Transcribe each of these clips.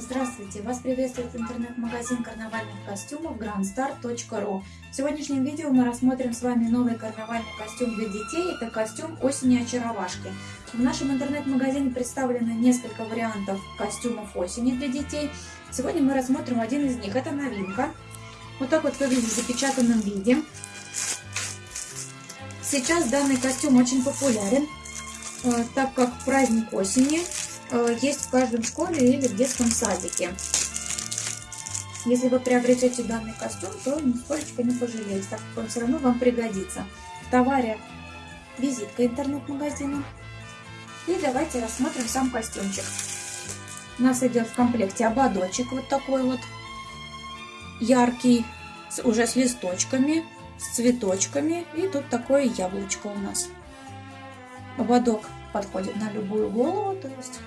Здравствуйте! Вас приветствует интернет-магазин карнавальных костюмов grandstar.ru В сегодняшнем видео мы рассмотрим с вами новый карнавальный костюм для детей. Это костюм осени очаровашки. В нашем интернет-магазине представлено несколько вариантов костюмов осени для детей. Сегодня мы рассмотрим один из них. Это новинка. Вот так вот выглядит в запечатанном виде. Сейчас данный костюм очень популярен, э, так как праздник осени есть в каждом школе или в детском садике. Если вы приобретете данный костюм, то нисколько не пожалеете, так как он все равно вам пригодится. В товаре визитка интернет-магазина. И давайте рассмотрим сам костюмчик. У нас идет в комплекте ободочек вот такой вот яркий, уже с листочками, с цветочками. И тут такое яблочко у нас. Ободок подходит на любую голову, то есть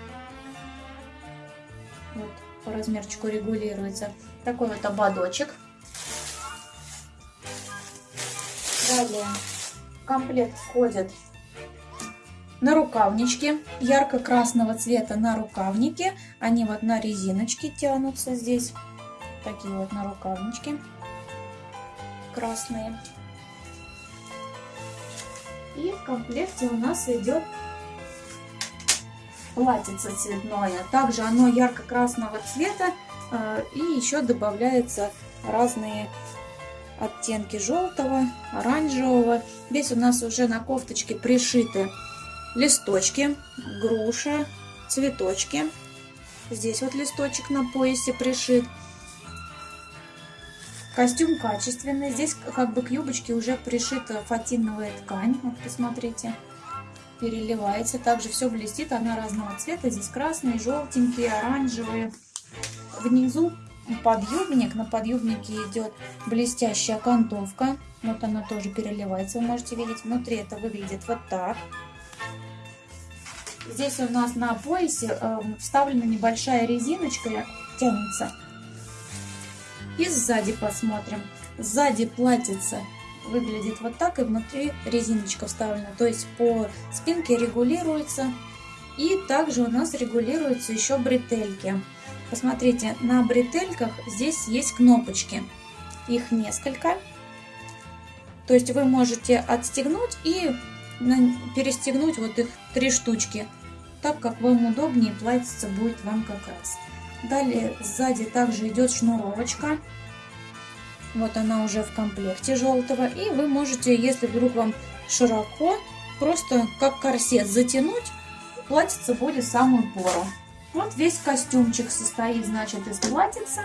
вот, по размерчику регулируется. Такой вот ободочек. Далее в комплект входят на рукавнички ярко-красного цвета на рукавнике. Они вот на резиночке тянутся здесь. Такие вот на рукавнички красные. И в комплекте у нас идет платьице цветное. Также оно ярко-красного цвета э, и еще добавляются разные оттенки желтого, оранжевого. Здесь у нас уже на кофточке пришиты листочки, груша, цветочки. Здесь вот листочек на поясе пришит. Костюм качественный. Здесь как бы к юбочке уже пришита фатиновая ткань. Вот посмотрите переливается. Также все блестит, она разного цвета. Здесь красные, желтенькие, оранжевые. Внизу подъюбник. На подъюбнике идет блестящая окантовка. Вот она тоже переливается, вы можете видеть. Внутри это выглядит вот так. Здесь у нас на поясе э, вставлена небольшая резиночка, тянется. И сзади посмотрим. Сзади платится выглядит вот так, и внутри резиночка вставлена. То есть по спинке регулируется. И также у нас регулируются еще бретельки. Посмотрите, на бретельках здесь есть кнопочки. Их несколько. То есть вы можете отстегнуть и перестегнуть вот их три штучки. Так как вам удобнее, платьице будет вам как раз. Далее сзади также идет шнуровочка. Вот она уже в комплекте желтого. И вы можете, если вдруг вам широко, просто как корсет затянуть, платьице будет самую пору. Вот весь костюмчик состоит, значит, из платьица,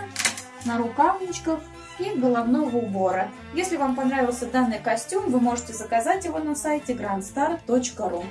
на рукавничках и головного убора. Если вам понравился данный костюм, вы можете заказать его на сайте grandstar.ru.